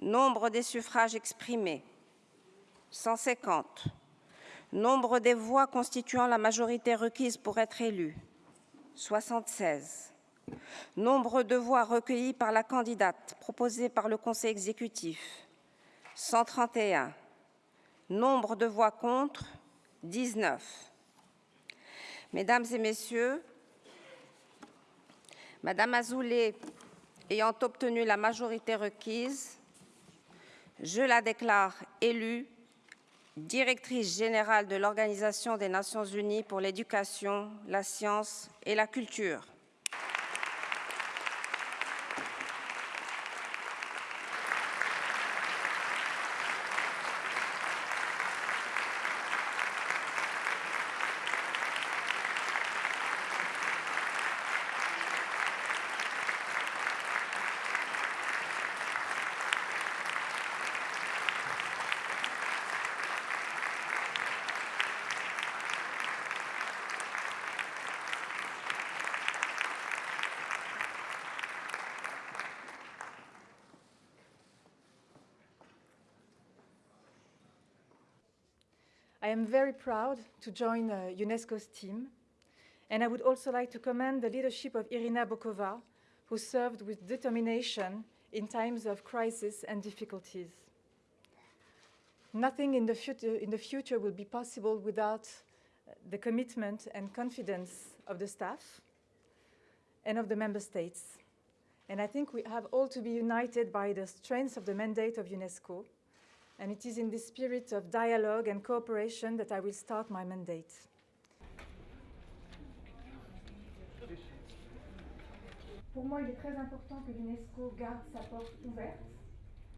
Nombre des suffrages exprimés 150. Nombre des voix constituant la majorité requise pour être élu 76. Nombre de voix recueillies par la candidate proposée par le Conseil exécutif 131. Nombre de voix contre 19. Mesdames et Messieurs, Madame Azoulay ayant obtenu la majorité requise, je la déclare élue directrice générale de l'Organisation des Nations Unies pour l'éducation, la science et la culture. I am very proud to join uh, UNESCO's team, and I would also like to commend the leadership of Irina Bokova, who served with determination in times of crisis and difficulties. Nothing in the future, in the future will be possible without uh, the commitment and confidence of the staff and of the member states. And I think we have all to be united by the strength of the mandate of UNESCO and it is in this spirit of dialogue and cooperation that I will start my mandate. Pour moi, il est très important que l'UNESCO garde sa porte ouverte